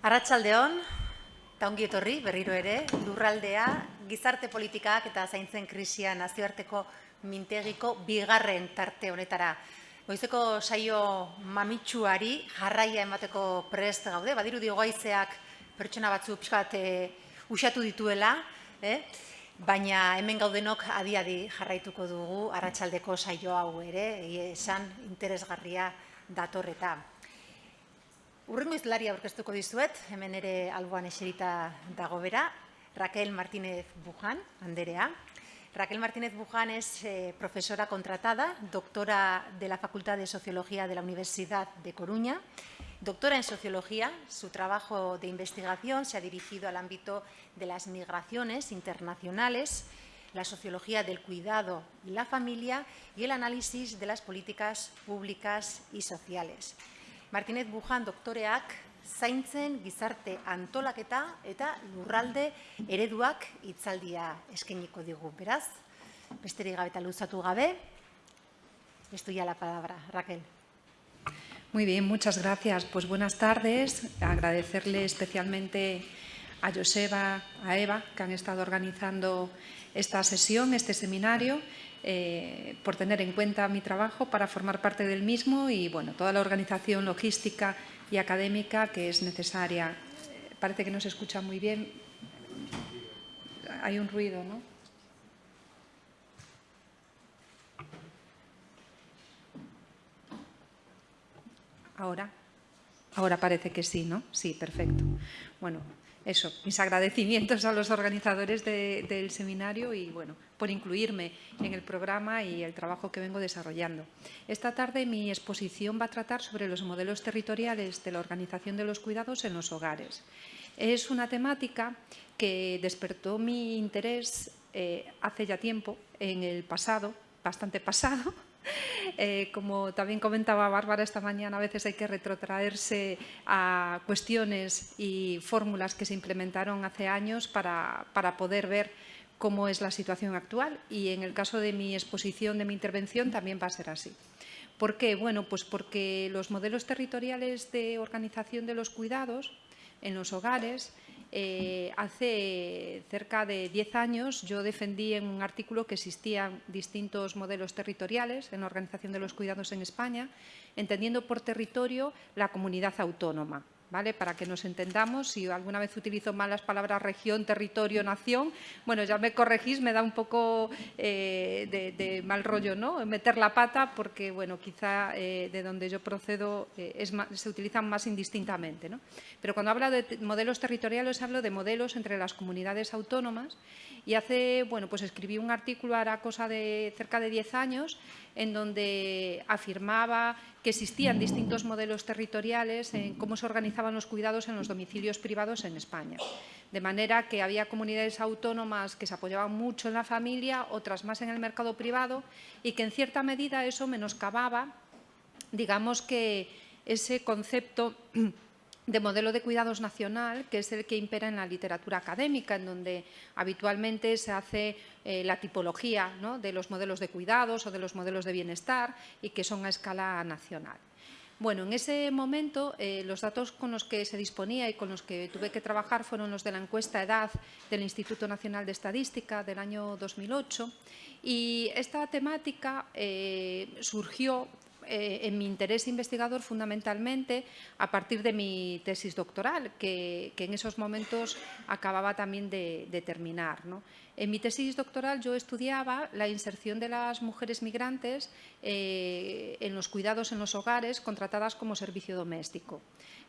Arratsaldeon, eta etorri berriro ere, lurraldea, gizarte politikak eta zaintzen krisia nazioarteko mintegiko bigarren tarte honetara. Goizeko saio mamitsuari jarraia emateko prest gaude, badiru diogoaizeak pertsona batzu pixkat e, usatu dituela, eh? baina hemen gaudenok adiadi jarraituko dugu arratsaldeko saio hau ere, esan interesgarria datorreta. Urrengo izlari aurkeztuko dizuet, hemen ere alboan eserita dago bera, Raquel Martínez Bujan, anderea. Raquel Martínez Bujan es eh, profesora contratada, doctora de la Facultad de Sociología de la Universidad de Coruña, doctora en Sociología. Su trabajo de investigación se ha dirigido al ámbito de las migraciones internacionales, la sociología del cuidado y la familia y el análisis de las políticas públicas y sociales. Martínez Bujan doktoreak zaintzen gizarte antolaketa eta lurralde ereduak hitzaldia eskainiko digu. Beraz, besterik gabe eta luzatu gabe, esto ya la palabra. Raquel. Muy bien, muchas gracias. Pues buenas tardes. Agradecerle especialmente a Joseba, a Eva, que han estado organizando esta sesión, este seminario, eh, por tener en cuenta mi trabajo para formar parte del mismo y bueno, toda la organización logística y académica que es necesaria. Parece que no se escucha muy bien. Hay un ruido, ¿no? Ahora. Ahora parece que sí, ¿no? Sí, perfecto. Bueno, eso, mis agradecimientos a los organizadores del seminario y bueno, por incluirme en el programa y el trabajo que vengo desarrollando. Esta tarde mi exposición va a tratar sobre los modelos territoriales de la organización de los cuidados en los hogares. Es una temática que despertó mi interés eh, hace ya tiempo, en el pasado, bastante pasado, Eh, como también comentaba Bárbara esta mañana, a veces hay que retrotraerse a cuestiones y fórmulas que se implementaron hace años para, para poder ver cómo es la situación actual y en el caso de mi exposición, de mi intervención, también va a ser así. ¿Por qué? Bueno, pues porque los modelos territoriales de organización de los cuidados en los hogares eh, hace cerca de 10 años yo defendí en un artículo que existían distintos modelos territoriales en la organización de los cuidados en España, entendiendo por territorio la comunidad autónoma. Para que nos entendamos, si alguna vez utilizo mal las palabras región, territorio, nación, bueno, ya me corregís, me da un poco eh, de, mal rollo, ¿no? Meter la pata porque, bueno, quizá eh, de donde yo procedo eh, se utilizan más indistintamente, ¿no? Pero cuando hablo de modelos territoriales, hablo de modelos entre las comunidades autónomas y hace, bueno, pues escribí un artículo, hará cosa de cerca de 10 años, en donde afirmaba que existían distintos modelos territoriales en cómo se organizaban los cuidados en los domicilios privados en España. De manera que había comunidades autónomas que se apoyaban mucho en la familia, otras más en el mercado privado y que en cierta medida eso menoscababa, digamos que ese concepto de modelo de cuidados nacional, que es el que impera en la literatura académica, en donde habitualmente se hace eh, la tipología de los modelos de cuidados o de los modelos de bienestar y que son a escala nacional. Bueno, en ese momento eh, los datos con los que se disponía y con los que tuve que trabajar fueron los de la encuesta EDAD del Instituto Nacional de Estadística del año 2008 y esta temática eh, surgió eh, en mi interés investigador fundamentalmente a partir de mi tesis doctoral, que, en esos momentos acababa también de, terminar. En mi tesis doctoral yo estudiaba la inserción de las mujeres migrantes eh, en los cuidados en los hogares contratadas como servicio doméstico.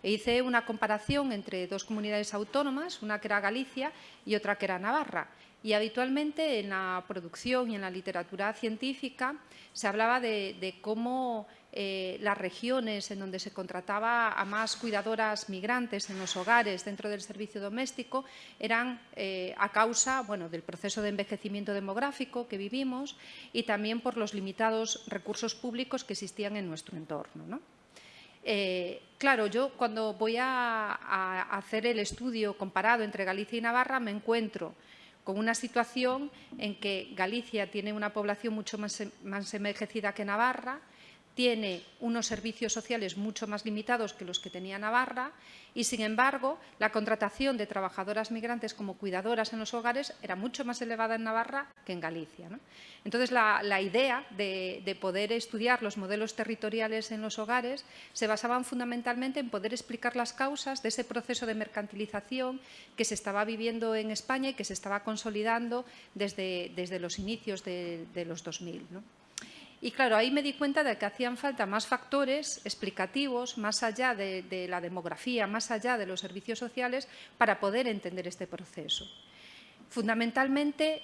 E hice una comparación entre dos comunidades autónomas, una que era Galicia y otra que era Navarra. Y habitualmente en la producción y en la literatura científica se hablaba de, cómo eh, las regiones en donde se contrataba a más cuidadoras migrantes en los hogares dentro del servicio doméstico eran eh, a causa bueno, del proceso de envejecimiento demográfico que vivimos y también por los limitados recursos públicos que existían en nuestro entorno. Eh, claro, yo cuando voy a, hacer el estudio comparado entre Galicia y Navarra me encuentro con una situación en que Galicia tiene una población mucho más, más envejecida que Navarra, tiene unos servicios sociales mucho más limitados que los que tenía Navarra y, sin embargo, la contratación de trabajadoras migrantes como cuidadoras en los hogares era mucho más elevada en Navarra que en Galicia. Entonces, la, idea de, de, poder estudiar los modelos territoriales en los hogares se basaban fundamentalmente en poder explicar las causas de ese proceso de mercantilización que se estaba viviendo en España y que se estaba consolidando desde, los inicios de, de los 2000. ¿no? Y claro, ahí me di cuenta de que hacían falta más factores explicativos, más allá de, la demografía, más allá de los servicios sociales, para poder entender este proceso. Fundamentalmente,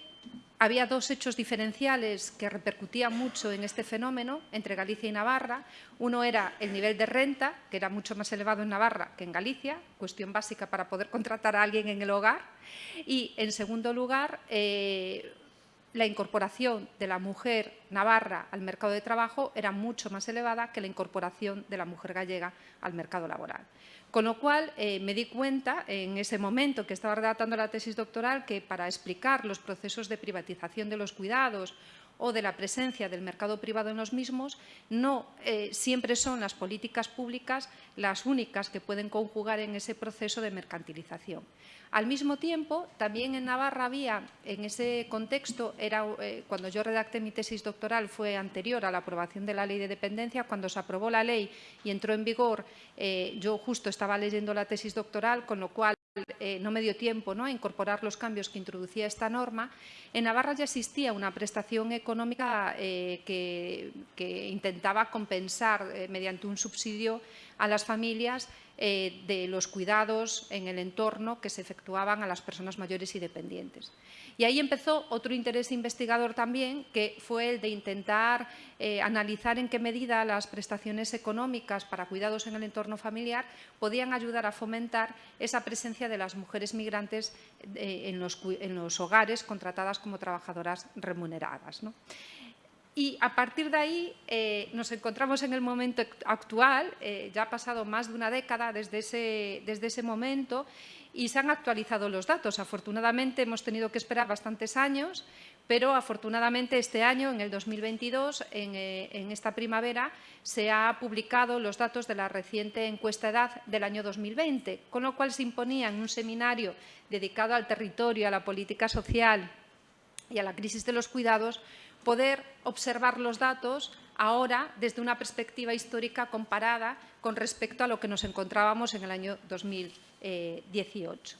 había dos hechos diferenciales que repercutían mucho en este fenómeno entre Galicia y Navarra. Uno era el nivel de renta, que era mucho más elevado en Navarra que en Galicia, cuestión básica para poder contratar a alguien en el hogar. Y, en segundo lugar, eh, la incorporación de la mujer navarra al mercado de trabajo era mucho más elevada que la incorporación de la mujer gallega al mercado laboral. Con lo cual, eh, me di cuenta en ese momento que estaba redactando la tesis doctoral que para explicar los procesos de privatización de los cuidados o de la presencia del mercado privado en los mismos, no eh, siempre son las políticas públicas las únicas que pueden conjugar en ese proceso de mercantilización. Al mismo tiempo, también en Navarra había, en ese contexto, era, eh, cuando yo redacté mi tesis doctoral fue anterior a la aprobación de la ley de dependencia, cuando se aprobó la ley y entró en vigor, eh, yo justo estaba leyendo la tesis doctoral, con lo cual eh, no me dio tiempo ¿no? a incorporar los cambios que introducía esta norma, en Navarra ya existía una prestación económica que, intentaba compensar mediante un subsidio a las familias de los cuidados en el entorno que se efectuaban a las personas mayores y dependientes. Y ahí empezó otro interés investigador también, que fue el de intentar eh, analizar en qué medida las prestaciones económicas para cuidados en el entorno familiar podían ayudar a fomentar esa presencia de las mujeres migrantes eh, en, los, hogares contratadas como trabajadoras remuneradas. Y a partir de ahí eh, nos encontramos en el momento actual, ya ha pasado más de una década desde ese, desde ese momento, y se han actualizado los datos. Afortunadamente hemos tenido que esperar bastantes años, pero afortunadamente este año, en el 2022, eh, en, esta primavera, se han publicado los datos de la reciente encuesta edad del año 2020, con lo cual se imponía en un seminario dedicado al territorio, a la política social y a la crisis de los cuidados, poder observar los datos ahora desde una perspectiva histórica comparada con respecto a lo que nos encontrábamos en el año 2020. 18.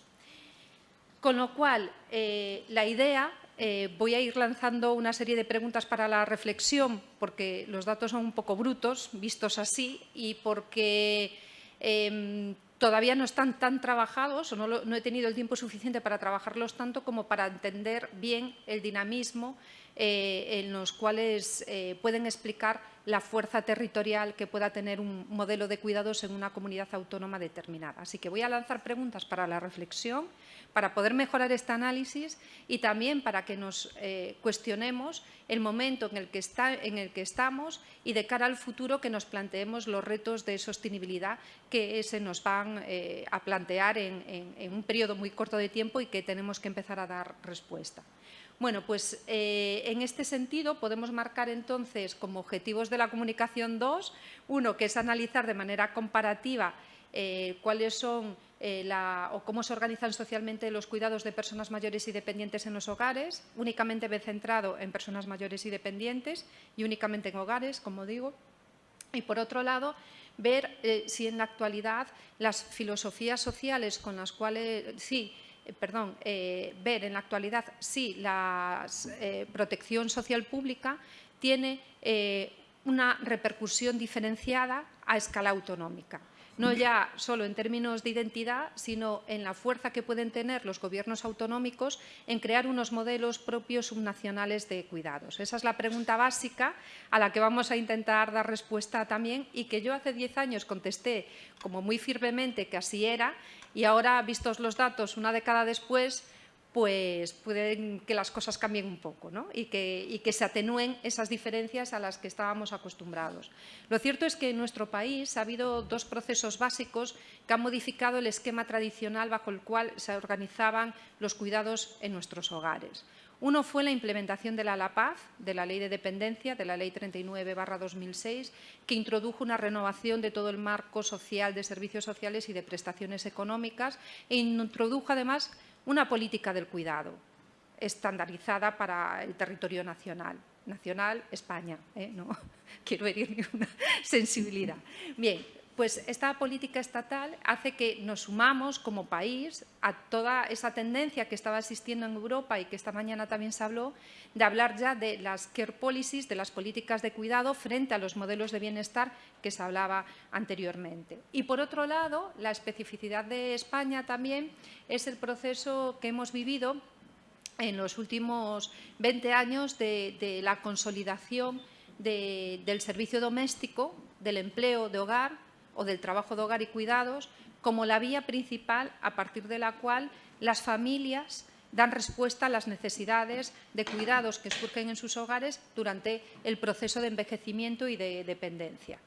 Con lo cual, eh, la idea, eh, voy a ir lanzando una serie de preguntas para la reflexión, porque los datos son un poco brutos, vistos así, y porque em, todavía no están tan trabajados, o no, he tenido el tiempo suficiente para trabajarlos tanto como para entender bien el dinamismo eh, en los cuales eh, pueden explicar la fuerza territorial que pueda tener un modelo de cuidados en una comunidad autónoma determinada. Así que voy a lanzar preguntas para la reflexión, para poder mejorar este análisis y también para que nos eh, cuestionemos el momento en el, que está, en el que estamos y de cara al futuro que nos planteemos los retos de sostenibilidad que se nos van a plantear en un periodo muy corto de tiempo y que tenemos que empezar a dar respuesta. Bueno, pues eh, en este sentido podemos marcar entonces como objetivos de la comunicación dos, uno que es analizar de manera comparativa eh, cuáles son eh, o cómo se organizan socialmente los cuidados de personas mayores y dependientes en los hogares, únicamente centrado en personas mayores y dependientes y únicamente en hogares, como digo. Y por otro lado, ver si en la actualidad las filosofías sociales con las cuales, sí, perdón, eh, ver en la actualidad si la eh, protección social pública tiene una repercusión diferenciada a escala autonómica no ya solo en términos de identidad, sino en la fuerza que pueden tener los gobiernos autonómicos en crear unos modelos propios subnacionales de cuidados. Esa es la pregunta básica a la que vamos a intentar dar respuesta también y que yo hace diez años contesté como muy firmemente que así era y ahora, vistos los datos una década después, pues pueden que las cosas cambien un poco y, que, se atenúen esas diferencias a las que estábamos acostumbrados. Lo cierto es que en nuestro país ha habido dos procesos básicos que han modificado el esquema tradicional bajo el cual se organizaban los cuidados en nuestros hogares. Uno fue la implementación de la LAPAZ, de la Ley de Dependencia, de la Ley 39-2006, que introdujo una renovación de todo el marco social de servicios sociales y de prestaciones económicas e introdujo además una política del cuidado estandarizada para el territorio nacional. Nacional, España, ¿eh? no quiero herir ninguna sensibilidad. Bien, pues esta política estatal hace que nos sumamos como país a toda esa tendencia que estaba existiendo en Europa y que esta mañana también se habló, de hablar ya de las care policies, de las políticas de cuidado frente a los modelos de bienestar que se hablaba anteriormente. Y por otro lado, la especificidad de España también es el proceso que hemos vivido en los últimos 20 años de, la consolidación del servicio doméstico, del empleo de hogar, o del trabajo de hogar y cuidados como la vía principal a partir de la cual las familias dan respuesta a las necesidades de cuidados que surgen en sus hogares durante el proceso de envejecimiento y de dependencia.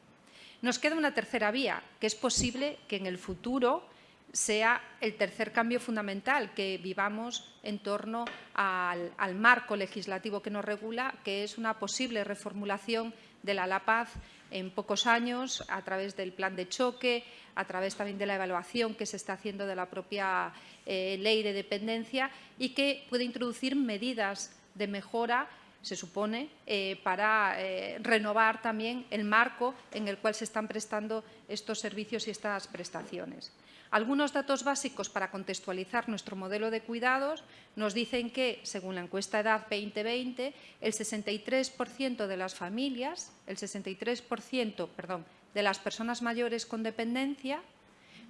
Nos queda una tercera vía, que es posible que en el futuro sea el tercer cambio fundamental que vivamos en torno al, marco legislativo que nos regula, que es una posible reformulación de la LAPAZ en pocos años a través del plan de choque, a través también de la evaluación que se está haciendo de la propia eh, ley de dependencia y que puede introducir medidas de mejora se supone, eh, para eh, renovar también el marco en el cual se están prestando estos servicios y estas prestaciones. Algunos datos básicos para contextualizar nuestro modelo de cuidados nos dicen que, según la encuesta Edad 2020, el 63% de las familias, el 63% perdón, de las personas mayores con dependencia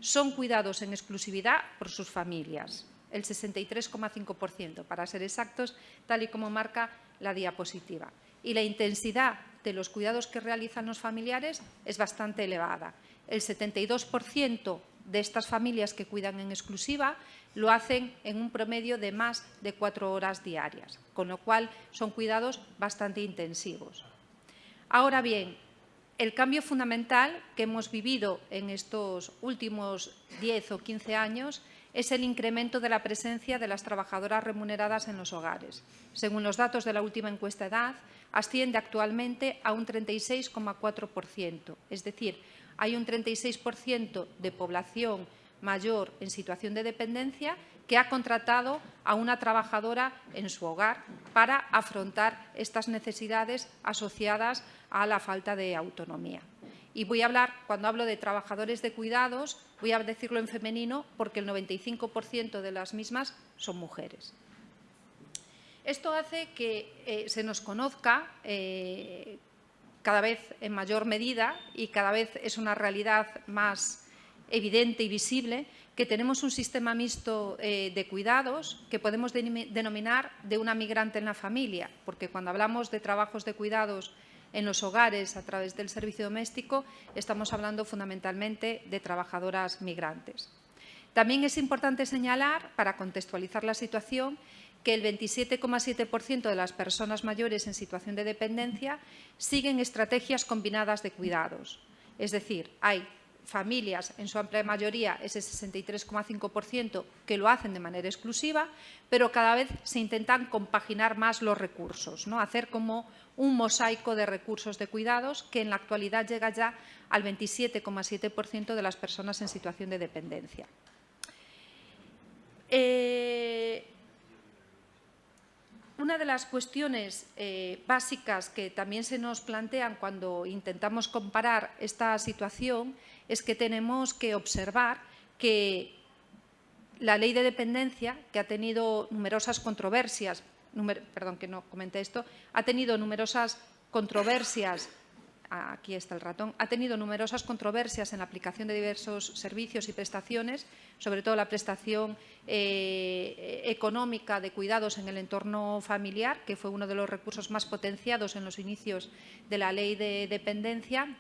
son cuidados en exclusividad por sus familias, el 63,5%, para ser exactos, tal y como marca la diapositiva. Y la intensidad de los cuidados que realizan los familiares es bastante elevada. El 72% de estas familias que cuidan en exclusiva lo hacen en un promedio de más de cuatro horas diarias, con lo cual son cuidados bastante intensivos. Ahora bien, el cambio fundamental que hemos vivido en estos últimos 10 o 15 años es el incremento de la presencia de las trabajadoras remuneradas en los hogares. Según los datos de la última encuesta edad, asciende actualmente a un 36,4%, es decir, hay un 36% de población mayor en situación de dependencia que ha contratado a una trabajadora en su hogar para afrontar estas necesidades asociadas a la falta de autonomía. Y voy a hablar, cuando hablo de trabajadores de cuidados, voy a decirlo en femenino porque el 95% de las mismas son mujeres. Esto hace que eh, se nos conozca eh, cada vez en mayor medida y cada vez es una realidad más evidente y visible que tenemos un sistema mixto eh, de cuidados que podemos denominar de una migrante en la familia, porque cuando hablamos de trabajos de cuidados en los hogares a través del servicio doméstico, estamos hablando fundamentalmente de trabajadoras migrantes. También es importante señalar, para contextualizar la situación, que el 27,7% de las personas mayores en situación de dependencia siguen estrategias combinadas de cuidados. Es decir, hay familias, en su amplia mayoría, ese 63,5%, que lo hacen de manera exclusiva, pero cada vez se intentan compaginar más los recursos, ¿no? hacer como un mosaico de recursos de cuidados que en la actualidad llega ya al 27,7% de las personas en situación de dependencia. Eh, una de las cuestiones eh, básicas que también se nos plantean cuando intentamos comparar esta situación es que tenemos que observar que la ley de dependencia, que ha tenido numerosas controversias, perdón que no comenté esto, ha tenido numerosas controversias aquí está el ratón, ha tenido numerosas controversias en la aplicación de diversos servicios y prestaciones, sobre todo la prestación eh, económica de cuidados en el entorno familiar, que fue uno de los recursos más potenciados en los inicios de la ley de dependencia,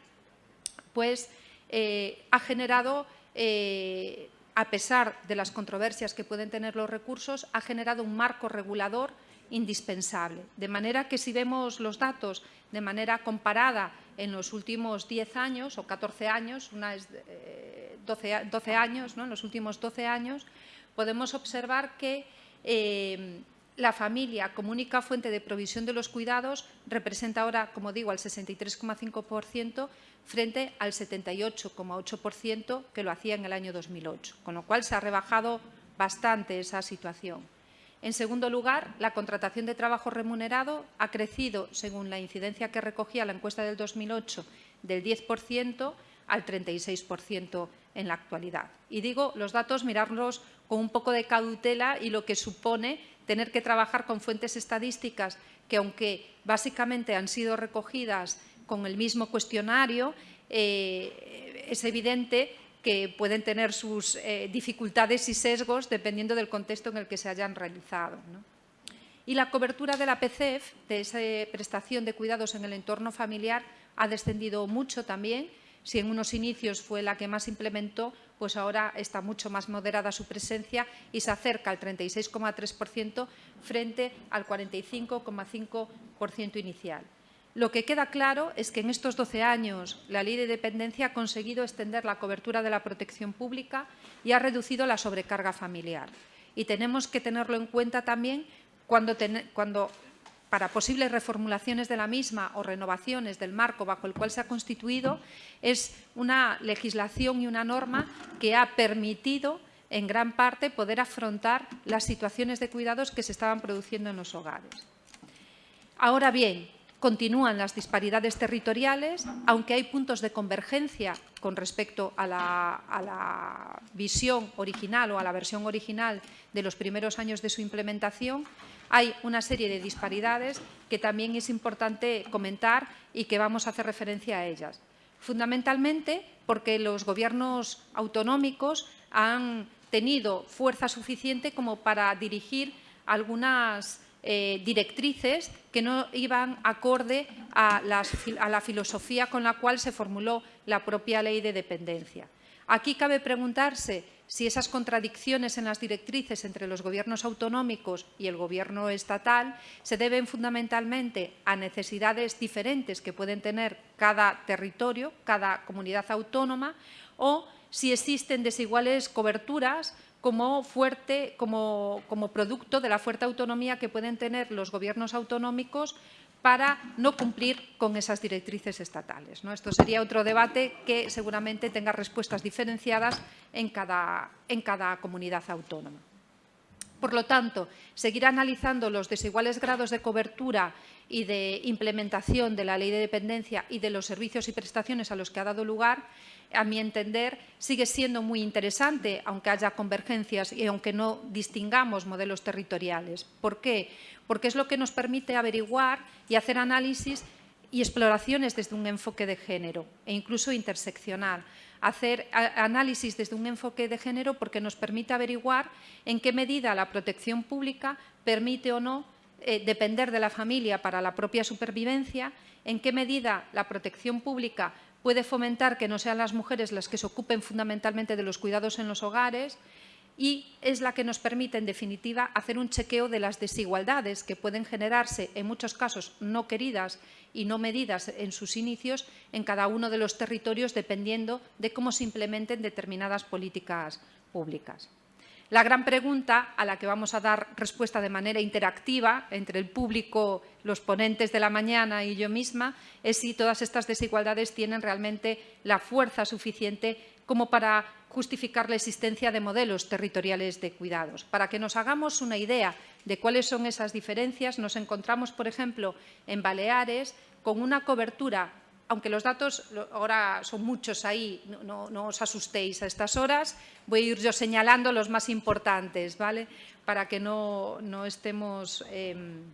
pues eh, ha generado, eh, a pesar de las controversias que pueden tener los recursos, ha generado un marco regulador indispensable. De manera que si vemos los datos de manera comparada en los últimos 10 años o 14 años, una es 12, eh, años, ¿no? en los últimos 12 años, podemos observar que eh, la familia como única fuente de provisión de los cuidados representa ahora, como digo, al 63,5% frente al 78,8% que lo hacía en el año 2008, con lo cual se ha rebajado bastante esa situación. En segundo lugar, la contratación de trabajo remunerado ha crecido, según la incidencia que recogía la encuesta del 2008, del 10% al 36% en la actualidad. Y digo, los datos mirarlos con un poco de cautela y lo que supone tener que trabajar con fuentes estadísticas que, aunque básicamente han sido recogidas con el mismo cuestionario, eh, es evidente que pueden tener sus eh, dificultades y sesgos dependiendo del contexto en el que se hayan realizado. Y la cobertura de la PCF, de esa prestación de cuidados en el entorno familiar, ha descendido mucho también. Si en unos inicios fue la que más implementó, pues ahora está mucho más moderada su presencia y se acerca al 36,3% frente al 45,5% inicial. Lo que queda claro es que en estos 12 años la Ley de Dependencia ha conseguido extender la cobertura de la protección pública y ha reducido la sobrecarga familiar. Y tenemos que tenerlo en cuenta también cuando, cuando para posibles reformulaciones de la misma o renovaciones del marco bajo el cual se ha constituido, es una legislación y una norma que ha permitido en gran parte poder afrontar las situaciones de cuidados que se estaban produciendo en los hogares. Ahora bien, Continúan las disparidades territoriales, aunque hay puntos de convergencia con respecto a la, visión original o a la versión original de los primeros años de su implementación, hay una serie de disparidades que también es importante comentar y que vamos a hacer referencia a ellas. Fundamentalmente porque los gobiernos autonómicos han tenido fuerza suficiente como para dirigir algunas eh, directrices que no iban acorde a, la filosofía con la cual se formuló la propia ley de dependencia. Aquí cabe preguntarse si esas contradicciones en las directrices entre los gobiernos autonómicos y el gobierno estatal se deben fundamentalmente a necesidades diferentes que pueden tener cada territorio, cada comunidad autónoma, o si existen desiguales coberturas como, fuerte, como, producto de la fuerte autonomía que pueden tener los gobiernos autonómicos para no cumplir con esas directrices estatales. Esto sería otro debate que seguramente tenga respuestas diferenciadas en cada, en cada comunidad autónoma. Por lo tanto, seguir analizando los desiguales grados de cobertura y de implementación de la ley de dependencia y de los servicios y prestaciones a los que ha dado lugar a mi entender, sigue siendo muy interesante, aunque haya convergencias y aunque no distingamos modelos territoriales. ¿Por qué? Porque es lo que nos permite averiguar y hacer análisis y exploraciones desde un enfoque de género e incluso interseccional. Hacer análisis desde un enfoque de género porque nos permite averiguar en qué medida la protección pública permite o no eh, depender de la familia para la propia supervivencia, en qué medida la protección pública puede fomentar que no sean las mujeres las que se ocupen fundamentalmente de los cuidados en los hogares y es la que nos permite, en definitiva, hacer un chequeo de las desigualdades que pueden generarse, en muchos casos no queridas y no medidas en sus inicios, en cada uno de los territorios, dependiendo de cómo se implementen determinadas políticas públicas. La gran pregunta a la que vamos a dar respuesta de manera interactiva entre el público, los ponentes de la mañana y yo misma es si todas estas desigualdades tienen realmente la fuerza suficiente como para justificar la existencia de modelos territoriales de cuidados. Para que nos hagamos una idea de cuáles son esas diferencias, nos encontramos, por ejemplo, en Baleares con una cobertura aunque los datos ahora son muchos ahí, no, os asustéis a estas horas, voy a ir yo señalando los más importantes, ¿vale? Para que no, estemos em,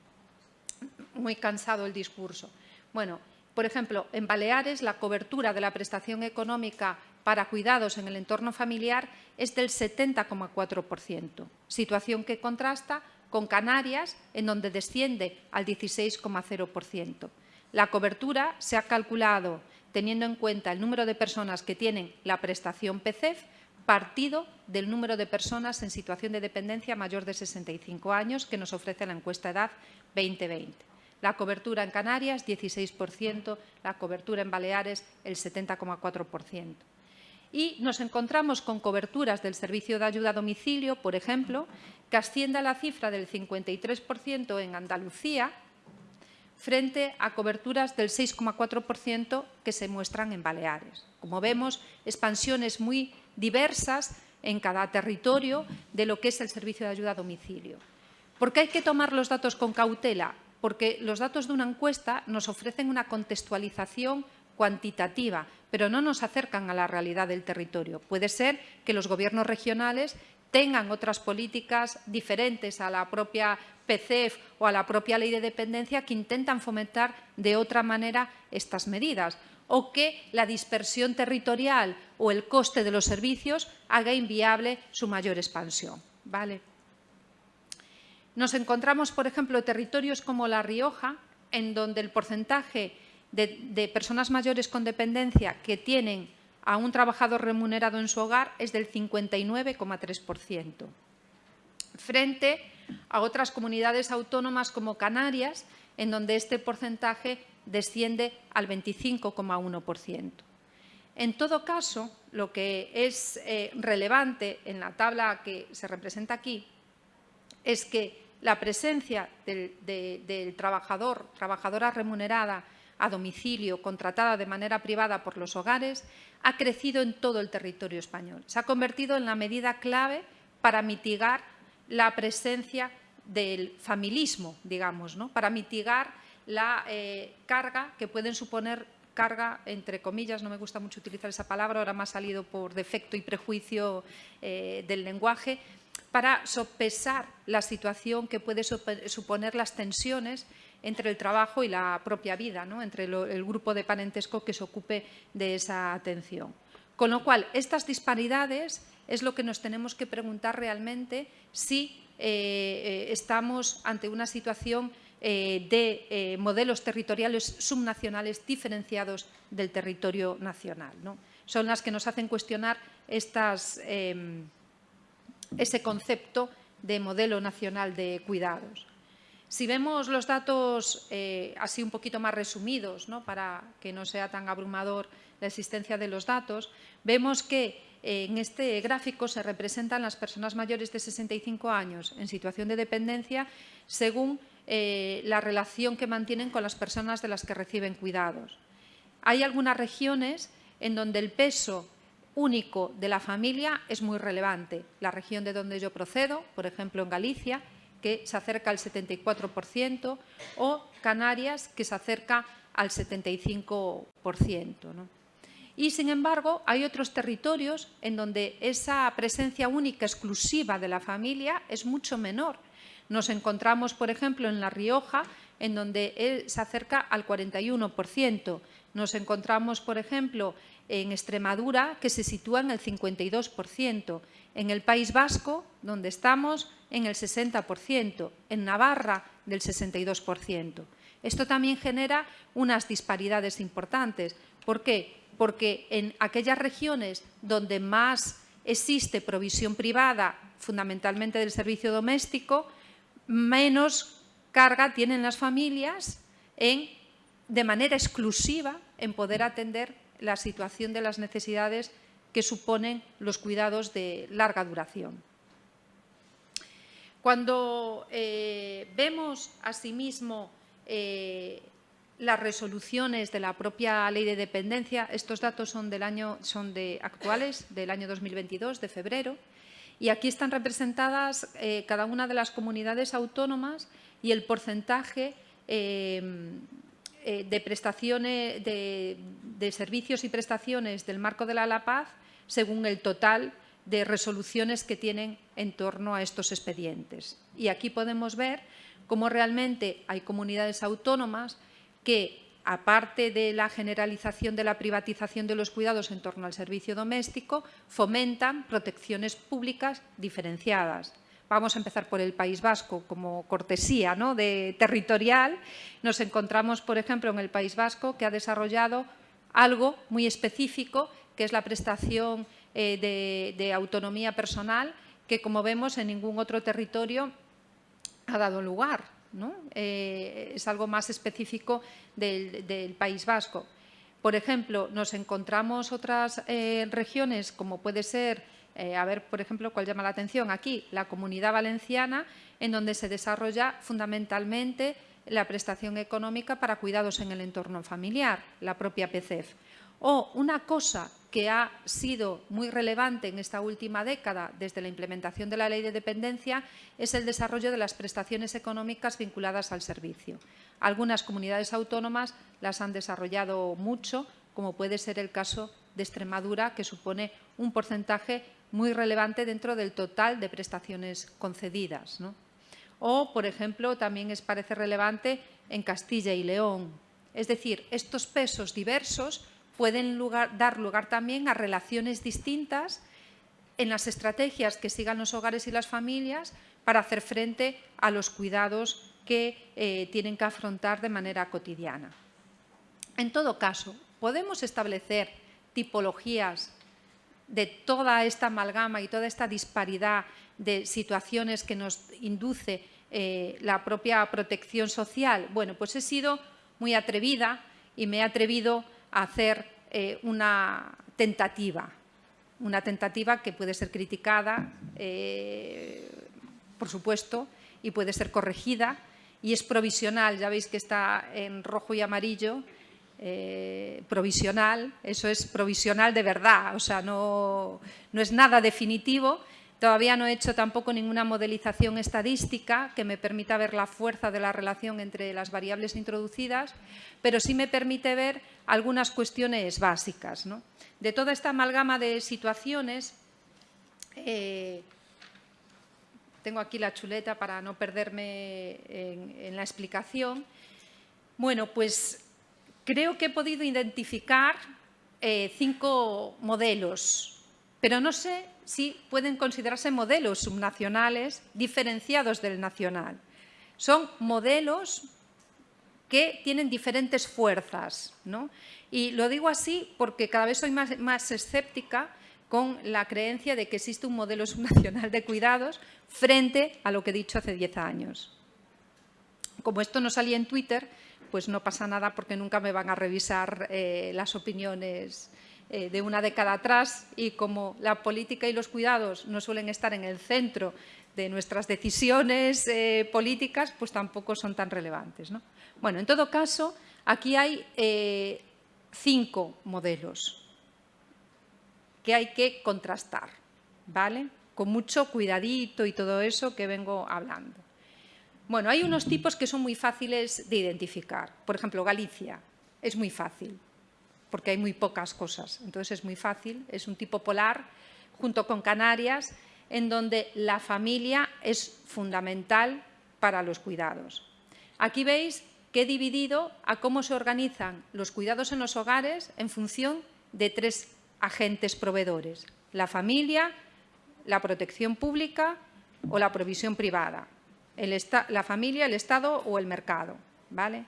muy cansado el discurso. Bueno, por ejemplo, en Baleares la cobertura de la prestación económica para cuidados en el entorno familiar es del 70,4%, situación que contrasta con Canarias, en donde desciende al 16,0%. La cobertura se ha calculado teniendo en cuenta el número de personas que tienen la prestación PCEF partido del número de personas en situación de dependencia mayor de 65 años que nos ofrece la encuesta edad 2020. La cobertura en Canarias, 16%, la cobertura en Baleares, el 70,4%. Y nos encontramos con coberturas del servicio de ayuda a domicilio, por ejemplo, que asciende a la cifra del 53% en Andalucía, frente a coberturas del 6,4% que se muestran en Baleares. Como vemos, expansiones muy diversas en cada territorio de lo que es el servicio de ayuda a domicilio. ¿Por qué hay que tomar los datos con cautela? Porque los datos de una encuesta nos ofrecen una contextualización cuantitativa, pero no nos acercan a la realidad del territorio. Puede ser que los gobiernos regionales tengan otras políticas diferentes a la propia PCEF o a la propia ley de dependencia que intentan fomentar de otra manera estas medidas o que la dispersión territorial o el coste de los servicios haga inviable su mayor expansión. ¿vale? Nos encontramos, por ejemplo, territorios como La Rioja, en donde el porcentaje de, personas mayores con dependencia que tienen a un trabajador remunerado en su hogar es del 59,3%, frente a otras comunidades autónomas como Canarias, en donde este porcentaje desciende al 25,1%. En todo caso, lo que es eh, relevante en la tabla que se representa aquí es que la presencia del trabajador, trabajadora remunerada a domicilio, contratada de manera privada por los hogares, ha crecido en todo el territorio español. Se ha convertido en la medida clave para mitigar la presencia del familismo, digamos, ¿no? para mitigar la eh, carga que pueden suponer carga, entre comillas, no me gusta mucho utilizar esa palabra, ahora me ha salido por defecto y prejuicio eh, del lenguaje, para sopesar la situación que puede suponer las tensiones entre el trabajo y la propia vida, ¿no? entre el grupo de parentesco que se ocupe de esa atención. Con lo cual, estas disparidades es lo que nos tenemos que preguntar realmente si eh, eh, estamos ante una situación eh, de modelos territoriales subnacionales diferenciados del territorio nacional. ¿no? Son las que nos hacen cuestionar em, ese concepto de modelo nacional de cuidados. Si vemos los datos eh, así un poquito más resumidos, ¿no? para que no sea tan abrumador la existencia de los datos, vemos que eh, en este gráfico se representan las personas mayores de 65 años en situación de dependencia según eh, la relación que mantienen con las personas de las que reciben cuidados. Hay algunas regiones en donde el peso único de la familia es muy relevante. La región de donde yo procedo, por ejemplo en Galicia, que se acerca al 74%, o Canarias, que se acerca al 75%. Y, sin embargo, hay otros territorios en donde esa presencia única, exclusiva de la familia es mucho menor. Nos encontramos, por ejemplo, en La Rioja, en donde se acerca al 41%. Nos encontramos, por ejemplo, en Extremadura, que se sitúa en el 52%. En el País Vasco, donde estamos, en el 60%, en Navarra del 62%. Esto también genera unas disparidades importantes. ¿Por qué? Porque en aquellas regiones donde más existe provisión privada, fundamentalmente del servicio doméstico, menos carga tienen las familias en, de manera exclusiva en poder atender la situación de las necesidades que suponen los cuidados de larga duración. Cuando eh, vemos asimismo eh, las resoluciones de la propia ley de dependencia, estos datos son, del año, son de actuales, del año 2022, de febrero, y aquí están representadas eh, cada una de las comunidades autónomas y el porcentaje de prestaciones de, de, servicios y prestaciones del marco de la, la paz según el total de resoluciones que tienen en torno a estos expedientes. Y aquí podemos ver cómo realmente hay comunidades autónomas que, aparte de la generalización de la privatización de los cuidados en torno al servicio doméstico, fomentan protecciones públicas diferenciadas. Vamos a empezar por el País Vasco como cortesía ¿no? de territorial. Nos encontramos, por ejemplo, en el País Vasco que ha desarrollado algo muy específico, que es la prestación eh, de, autonomía personal que, como vemos, en ningún otro territorio ha dado lugar. ¿no? Eh, es algo más específico del, País Vasco. Por ejemplo, nos encontramos otras eh, regiones, como puede ser, a ver, por ejemplo, cuál llama la atención aquí, la Comunidad Valenciana, en donde se desarrolla fundamentalmente la prestación económica para cuidados en el entorno familiar, la propia PCEF. O una cosa que ha sido muy relevante en esta última década desde la implementación de la ley de dependencia es el desarrollo de las prestaciones económicas vinculadas al servicio. Algunas comunidades autónomas las han desarrollado mucho, como puede ser el caso de Extremadura, que supone un porcentaje muy relevante dentro del total de prestaciones concedidas. O, por ejemplo, también es, parece relevante en Castilla y León. Es decir, estos pesos diversos pueden dar lugar también a relaciones distintas en las estrategias que sigan los hogares y las familias para hacer frente a los cuidados que eh, tienen que afrontar de manera cotidiana. En todo caso, podemos establecer tipologías de toda esta amalgama y toda esta disparidad de situaciones que nos induce eh, la propia protección social. Bueno, pues he sido muy atrevida y me he atrevido hacer eh, una tentativa, una tentativa que puede ser criticada, eh, por supuesto, y puede ser corregida, y es provisional, ya veis que está en rojo y amarillo, eh, provisional, eso es provisional de verdad, o sea, no, no es nada definitivo, Todavía no he hecho tampoco ninguna modelización estadística que me permita ver la fuerza de la relación entre las variables introducidas, pero sí me permite ver algunas cuestiones básicas. De toda esta amalgama de situaciones, eh, tengo aquí la chuleta para no perderme en, la explicación. Bueno, pues creo que he podido identificar eh, cinco modelos, pero no sé sí pueden considerarse modelos subnacionales diferenciados del nacional. Son modelos que tienen diferentes fuerzas. Y lo digo así porque cada vez soy más, escéptica con la creencia de que existe un modelo subnacional de cuidados frente a lo que he dicho hace 10 años. Como esto no salía en Twitter, pues no pasa nada porque nunca me van a revisar eh, las opiniones eh, de una década atrás y como la política y los cuidados no suelen estar en el centro de nuestras decisiones eh, políticas, pues tampoco son tan relevantes. Bueno, en todo caso, aquí hay eh, cinco modelos que hay que contrastar, ¿vale? Con mucho cuidadito y todo eso que vengo hablando. Bueno, hay unos tipos que son muy fáciles de identificar. Por ejemplo, Galicia es muy fácil porque hay muy pocas cosas. Entonces es muy fácil, es un tipo polar, junto con Canarias, en donde la familia es fundamental para los cuidados. Aquí veis que he dividido a cómo se organizan los cuidados en los hogares en función de tres agentes proveedores. La familia, la protección pública o la provisión privada. la familia, el Estado o el mercado. ¿vale?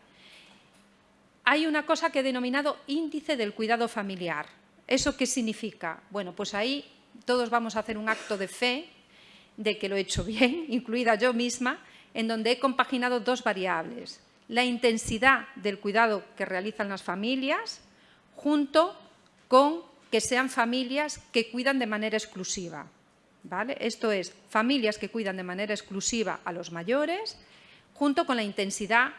Hay una cosa que he denominado índice del cuidado familiar. ¿Eso qué significa? Bueno, pues ahí todos vamos a hacer un acto de fe de que lo he hecho bien, incluida yo misma, en donde he compaginado dos variables. La intensidad del cuidado que realizan las familias junto con que sean familias que cuidan de manera exclusiva. ¿vale? Esto es, familias que cuidan de manera exclusiva a los mayores junto con la intensidad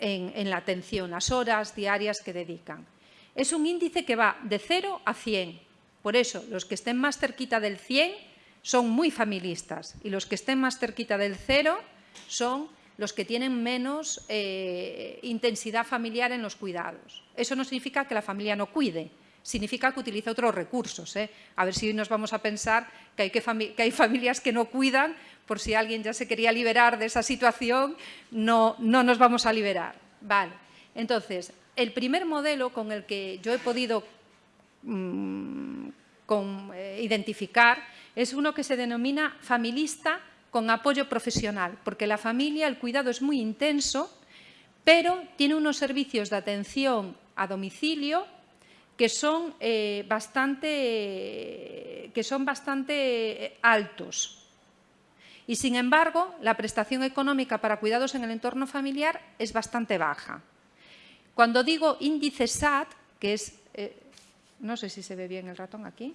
en, la atención, las horas diarias que dedican. Es un índice que va de 0 a 100. Por eso, los que estén más cerquita del 100 son muy familistas y los que estén más cerquita del 0 son los que tienen menos eh, intensidad familiar en los cuidados. Eso no significa que la familia no cuide, significa que utiliza otros recursos. ¿eh? A ver si hoy nos vamos a pensar que hay, que, que hay familias que no cuidan por si alguien ya se quería liberar de esa situación, no, no nos vamos a liberar. Vale. Entonces, el primer modelo con el que yo he podido mm, eh, identificar es uno que se denomina familista con apoyo profesional, porque la familia, el cuidado es muy intenso, pero tiene unos servicios de atención a domicilio que son, eh, bastante, que son bastante eh, altos. Y, sin embargo, la prestación económica para cuidados en el entorno familiar es bastante baja. Cuando digo índice SAT, que es, eh, no sé si se ve bien el ratón aquí,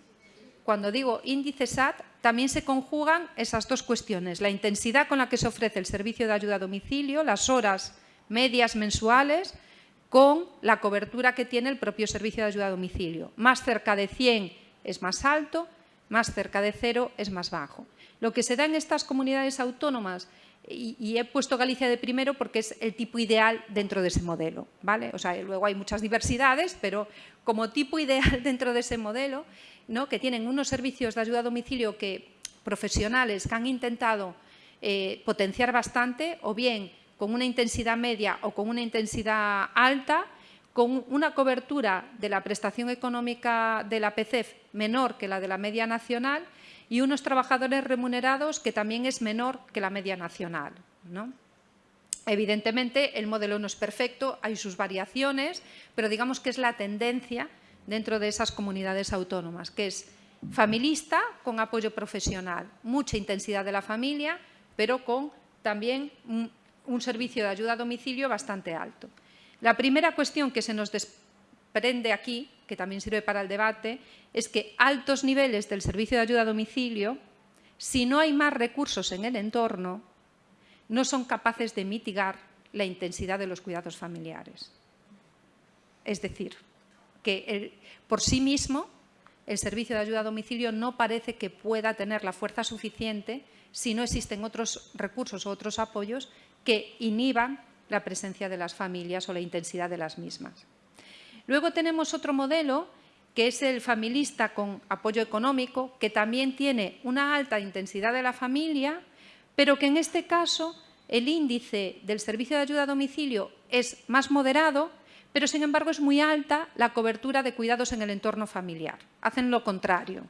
cuando digo índice SAT, también se conjugan esas dos cuestiones, la intensidad con la que se ofrece el servicio de ayuda a domicilio, las horas medias mensuales, con la cobertura que tiene el propio servicio de ayuda a domicilio. Más cerca de 100 es más alto, más cerca de cero es más bajo. Lo que se da en estas comunidades autónomas y, he puesto Galicia de primero porque es el tipo ideal dentro de ese modelo. ¿vale? O sea, luego hay muchas diversidades, pero como tipo ideal dentro de ese modelo, ¿no? que tienen unos servicios de ayuda a domicilio que, profesionales que han intentado eh, potenciar bastante, o bien con una intensidad media o con una intensidad alta, con una cobertura de la prestación económica de la PCEF menor que la de la media nacional y unos trabajadores remunerados que también es menor que la media nacional. ¿no? Evidentemente, el modelo no es perfecto, hay sus variaciones, pero digamos que es la tendencia dentro de esas comunidades autónomas, que es familista con apoyo profesional, mucha intensidad de la familia, pero con también un, servicio de ayuda a domicilio bastante alto. La primera cuestión que se nos desprende aquí que también sirve para el debate, es que altos niveles del servicio de ayuda a domicilio, si no hay más recursos en el entorno, no son capaces de mitigar la intensidad de los cuidados familiares. Es decir, que por sí mismo el servicio de ayuda a domicilio no parece que pueda tener la fuerza suficiente si no existen otros recursos o otros apoyos que inhiban la presencia de las familias o la intensidad de las mismas. Luego tenemos otro modelo que es el familista con apoyo económico, que también tiene una alta intensidad de la familia, pero que en este caso el índice del servicio de ayuda a domicilio es más moderado, pero sin embargo es muy alta la cobertura de cuidados en el entorno familiar. Hacen lo contrario.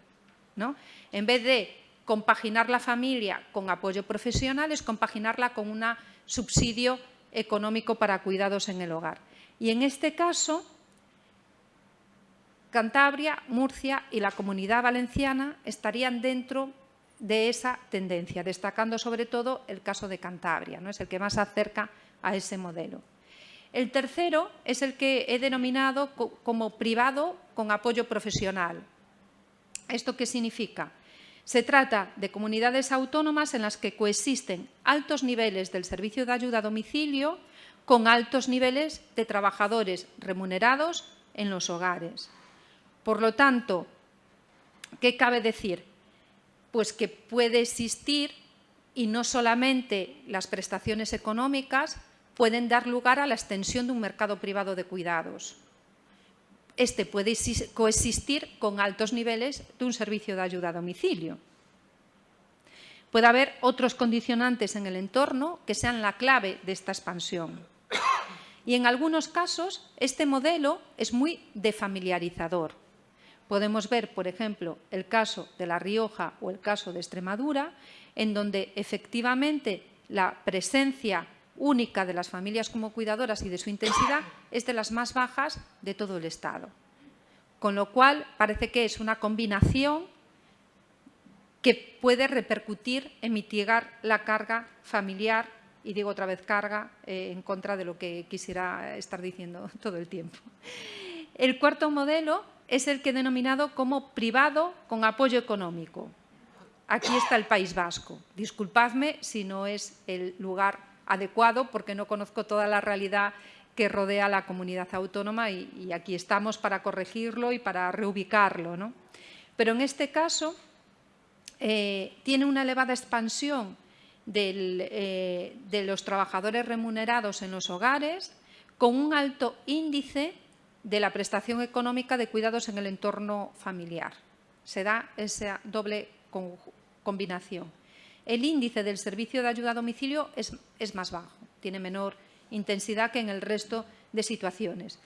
¿no? En vez de compaginar la familia con apoyo profesional, es compaginarla con un subsidio económico para cuidados en el hogar. Y en este caso, Cantabria, Murcia y la Comunidad Valenciana estarían dentro de esa tendencia, destacando sobre todo el caso de Cantabria, ¿no? es el que más se acerca a ese modelo. El tercero es el que he denominado como privado con apoyo profesional. ¿Esto qué significa? Se trata de comunidades autónomas en las que coexisten altos niveles del servicio de ayuda a domicilio con altos niveles de trabajadores remunerados en los hogares. Por lo tanto, ¿qué cabe decir? Pues que puede existir y no solamente las prestaciones económicas pueden dar lugar a la extensión de un mercado privado de cuidados. Este puede coexistir con altos niveles de un servicio de ayuda a domicilio. Puede haber otros condicionantes en el entorno que sean la clave de esta expansión. Y en algunos casos este modelo es muy defamiliarizador. Podemos ver, por ejemplo, el caso de La Rioja o el caso de Extremadura, en donde efectivamente la presencia única de las familias como cuidadoras y de su intensidad es de las más bajas de todo el Estado. Con lo cual, parece que es una combinación que puede repercutir en mitigar la carga familiar, y digo otra vez carga, eh, en contra de lo que quisiera estar diciendo todo el tiempo. El cuarto modelo es el que he denominado como privado con apoyo económico. Aquí está el País Vasco. Disculpadme si no es el lugar adecuado porque no conozco toda la realidad que rodea la comunidad autónoma y, aquí estamos para corregirlo y para reubicarlo. ¿no? Pero en este caso eh, tiene una elevada expansión eh, de los trabajadores remunerados en los hogares con un alto índice de la prestación económica de cuidados en el entorno familiar. Se da esa doble combinación. El índice del servicio de ayuda a domicilio es, más bajo, tiene menor intensidad que en el resto de situaciones.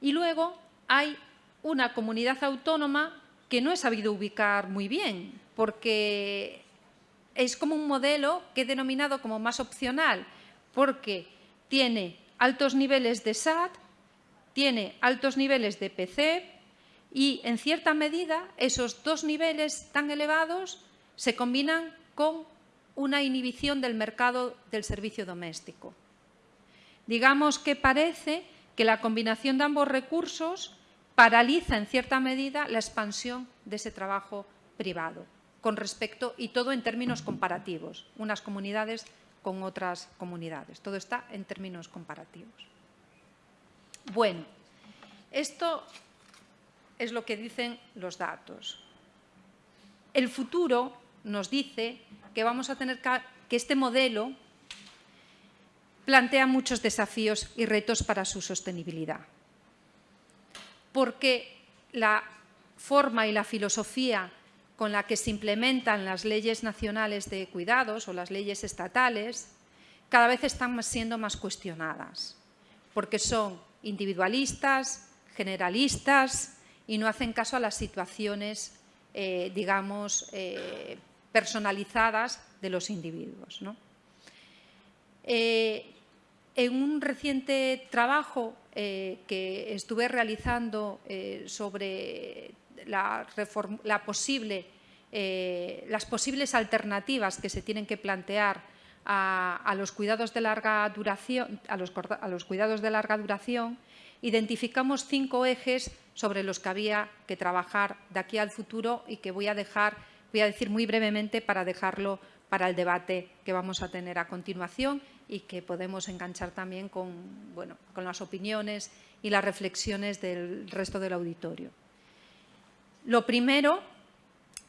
Y luego hay una comunidad autónoma que no he sabido ubicar muy bien, porque es como un modelo que he denominado como más opcional, porque tiene altos niveles de SAT, tiene altos niveles de PC y, en cierta medida, esos dos niveles tan elevados se combinan con una inhibición del mercado del servicio doméstico. Digamos que parece que la combinación de ambos recursos paraliza en cierta medida la expansión de ese trabajo privado, con respecto, y todo en términos comparativos, unas comunidades con otras comunidades. Todo está en términos comparativos. Bueno, esto es lo que dicen los datos. El futuro nos dice que vamos a tener que este modelo plantea muchos desafíos y retos para su sostenibilidad. Porque la forma y la filosofía con la que se implementan las leyes nacionales de cuidados o las leyes estatales cada vez están siendo más cuestionadas, porque son individualistas, generalistas y no hacen caso a las situaciones, eh, digamos, eh, personalizadas de los individuos. Eh, en un reciente trabajo eh, que estuve realizando eh, sobre posible, eh, las posibles alternativas que se tienen que plantear a, los cuidados de larga duración, a los, cuidados de larga duración, identificamos cinco ejes sobre los que había que trabajar de aquí al futuro y que voy a dejar, voy a decir muy brevemente para dejarlo para el debate que vamos a tener a continuación y que podemos enganchar también con, bueno, con las opiniones y las reflexiones del resto del auditorio. Lo primero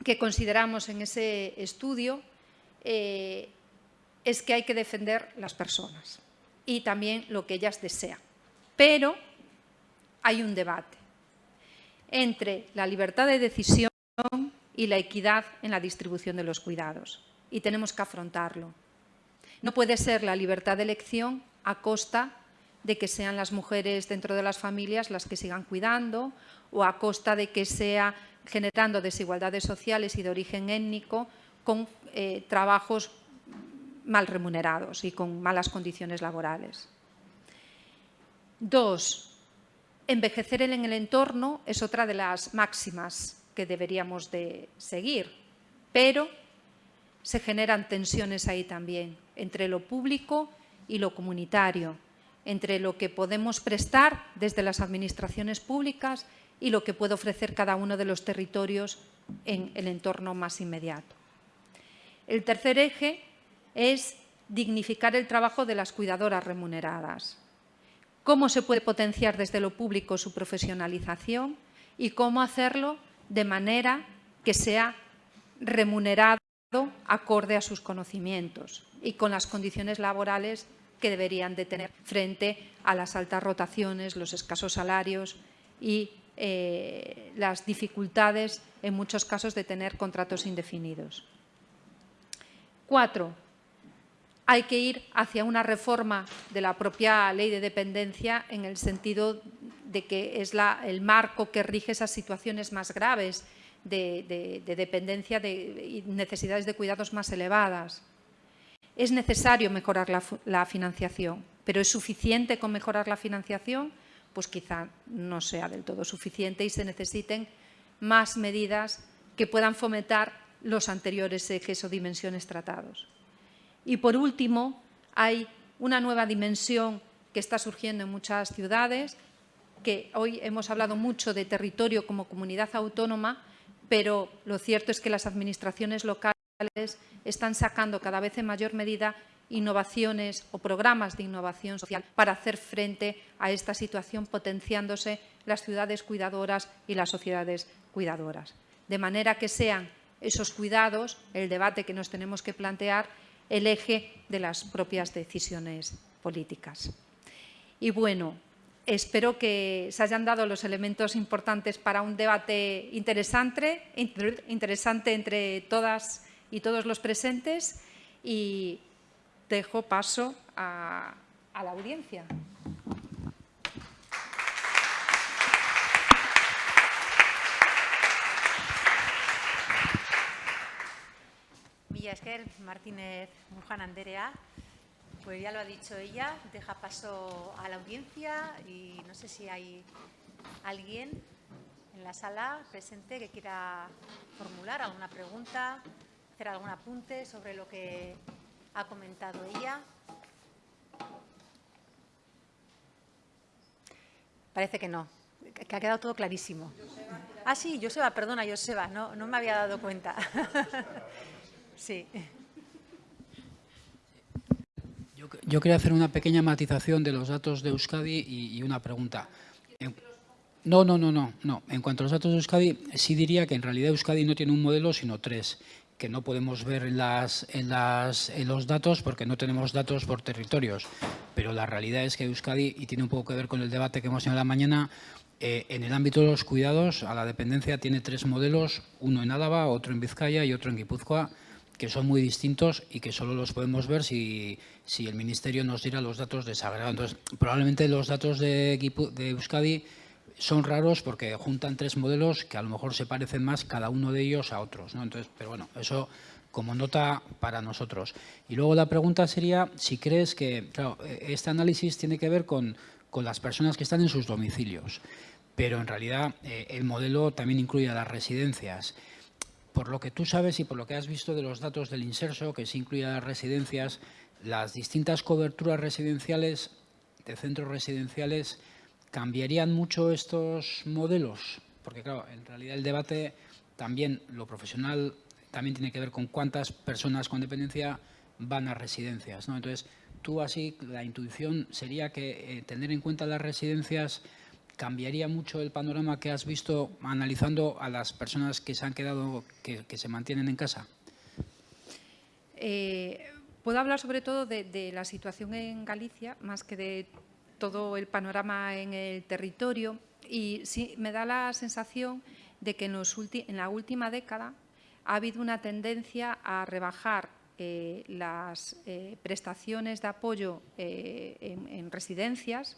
que consideramos en ese estudio eh, es que hay que defender las personas y también lo que ellas desean. Pero hay un debate entre la libertad de decisión y la equidad en la distribución de los cuidados y tenemos que afrontarlo. No puede ser la libertad de elección a costa de que sean las mujeres dentro de las familias las que sigan cuidando o a costa de que sea generando desigualdades sociales y de origen étnico con eh, trabajos mal remunerados y con malas condiciones laborales. Dos, envejecer en el entorno es otra de las máximas que deberíamos de seguir, pero se generan tensiones ahí también, entre lo público y lo comunitario, entre lo que podemos prestar desde las administraciones públicas y lo que puede ofrecer cada uno de los territorios en el entorno más inmediato. El tercer eje es dignificar el trabajo de las cuidadoras remuneradas. Cómo se puede potenciar desde lo público su profesionalización y cómo hacerlo de manera que sea remunerado acorde a sus conocimientos y con las condiciones laborales que deberían de tener frente a las altas rotaciones, los escasos salarios y eh, las dificultades, en muchos casos, de tener contratos indefinidos. Cuatro, hay que ir hacia una reforma de la propia ley de dependencia en el sentido de que es el marco que rige esas situaciones más graves de, dependencia y necesidades de cuidados más elevadas. Es necesario mejorar la, financiación, pero ¿es suficiente con mejorar la financiación? Pues quizá no sea del todo suficiente y se necesiten más medidas que puedan fomentar los anteriores ejes o dimensiones tratados. Y por último, hay una nueva dimensión que está surgiendo en muchas ciudades, que hoy hemos hablado mucho de territorio como comunidad autónoma, pero lo cierto es que las administraciones locales están sacando cada vez en mayor medida innovaciones o programas de innovación social para hacer frente a esta situación, potenciándose las ciudades cuidadoras y las sociedades cuidadoras. De manera que sean esos cuidados, el debate que nos tenemos que plantear, el eje de las propias decisiones políticas. Y bueno, Espero que se hayan dado los elementos importantes para un debate interesante, entre todas y todos los presentes y dejo paso a, la audiencia. Mila esker, Martínez Mujan Anderea. Pues ya lo ha dicho ella, deja paso a la audiencia y no sé si hay alguien en la sala presente que quiera formular alguna pregunta, hacer algún apunte sobre lo que ha comentado ella. Parece que no. que ha quedado todo clarísimo. Ah, sí, Joseba, perdona, Joseba, no, no me había dado cuenta. sí. Yo, quería hacer una pequeña matización de los datos de Euskadi y, una pregunta. No, no, no, no, no. En cuanto a los datos de Euskadi, sí diría que en realidad Euskadi no tiene un modelo, sino tres, que no podemos ver en, los datos porque no tenemos datos por territorios. Pero la realidad es que Euskadi, y tiene un poco que ver con el debate que hemos tenido la mañana, eh, en el ámbito de los cuidados, a la dependencia tiene tres modelos, uno en Álava, otro en Vizcaya y otro en Guipúzcoa, que son muy distintos y que solo los podemos ver si, si el Ministerio nos diera los datos desagregados. Entonces, probablemente los datos de, de Euskadi son raros porque juntan tres modelos que a lo mejor se parecen más cada uno de ellos a otros. ¿no? Entonces, pero bueno, eso como nota para nosotros. Y luego la pregunta sería si crees que, claro, este análisis tiene que ver con, con las personas que están en sus domicilios, pero en realidad eh, el modelo también incluye a las residencias por lo que tú sabes y por lo que has visto de los datos del Inserso, que se incluye las residencias, las distintas coberturas residenciales de centros residenciales, ¿cambiarían mucho estos modelos? Porque, claro, en realidad el debate también, lo profesional, también tiene que ver con cuántas personas con dependencia van a residencias. ¿no? Entonces, tú así, la intuición sería que eh, tener en cuenta las residencias ¿Cambiaría mucho el panorama que has visto analizando a las personas que se han quedado, que, se mantienen en casa? Eh, puedo hablar sobre todo de, la situación en Galicia, más que de todo el panorama en el territorio. Y sí, me da la sensación de que en, la última década ha habido una tendencia a rebajar eh, las eh, prestaciones de apoyo en residencias,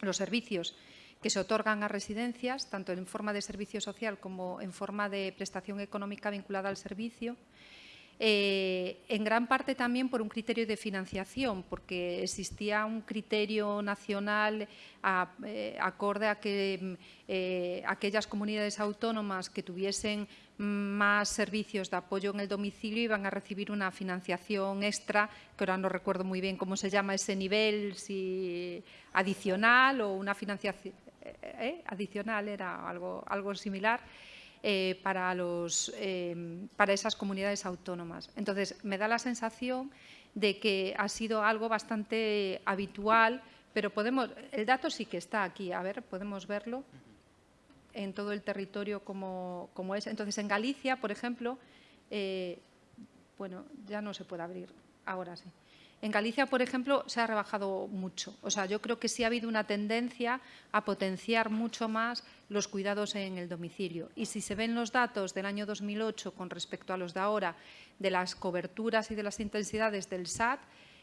los servicios que se otorgan a residencias, tanto en forma de servicio social como en forma de prestación económica vinculada al servicio, eh, en gran parte también por un criterio de financiación, porque existía un criterio nacional eh, acorde a que eh, aquellas comunidades autónomas que tuviesen más servicios de apoyo en el domicilio iban a recibir una financiación extra, que ahora no recuerdo muy bien cómo se llama ese nivel, si adicional o una financiación adicional, era algo, algo similar, eh, para, los, eh, para esas comunidades autónomas. Entonces, me da la sensación de que ha sido algo bastante habitual, pero podemos, el dato sí que está aquí, a ver, podemos verlo en todo el territorio como, como es. Entonces, en Galicia, por ejemplo, eh, bueno, ya no se puede abrir, ahora sí. En Galicia, por ejemplo, se ha rebajado mucho. O sea, yo creo que sí ha habido una tendencia a potenciar mucho más los cuidados en el domicilio. Y si se ven los datos del año 2008 con respecto a los de ahora, de las coberturas y de las intensidades del SAT,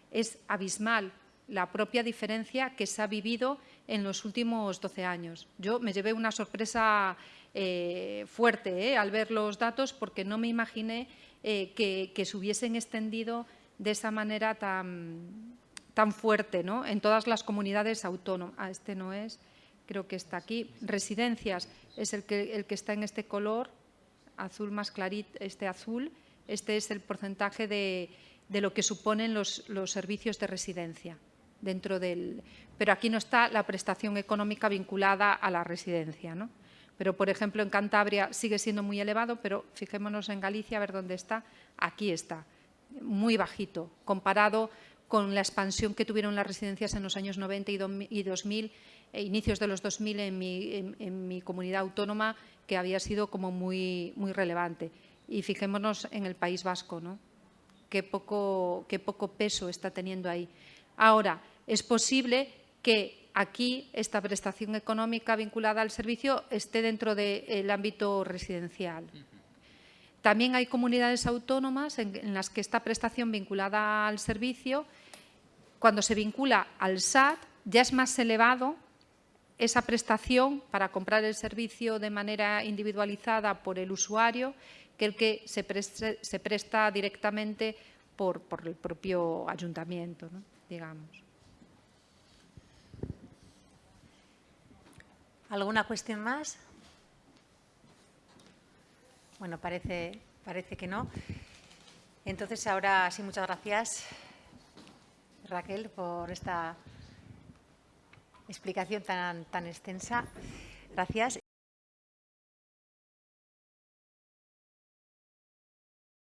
es abismal la propia diferencia que se ha vivido en los últimos 12 años. Yo me llevé una sorpresa eh, fuerte eh, al ver los datos porque no me imaginé eh, que, que se hubiesen extendido de esa manera tan, tan fuerte ¿no? en todas las comunidades autónomas. Ah, este no es, creo que está aquí. Residencias es el que, el que está en este color, azul más clarito, este azul. Este es el porcentaje de, de lo que suponen los, los, servicios de residencia dentro del... Pero aquí no está la prestación económica vinculada a la residencia. ¿no? Pero, por ejemplo, en Cantabria sigue siendo muy elevado, pero fijémonos en Galicia a ver dónde está. Aquí está muy bajito comparado con la expansión que tuvieron las residencias en los años 90 y 2000, e inicios de los 2000 en mi, en, mi, comunidad autónoma, que había sido como muy, muy relevante. Y fijémonos en el País Vasco, ¿no? Qué poco peso está teniendo ahí. Ahora, es posible que aquí esta prestación económica vinculada al servicio esté dentro del ámbito residencial. También hay comunidades autónomas en, las que esta prestación vinculada al servicio, cuando se vincula al SAT, ya es más elevado esa prestación para comprar el servicio de manera individualizada por el usuario que el que se, presta directamente por, el propio ayuntamiento, digamos. ¿Alguna cuestión más? Bueno, parece, parece que no. Entonces, ahora sí, muchas gracias, Raquel, por esta explicación tan, tan extensa. Gracias.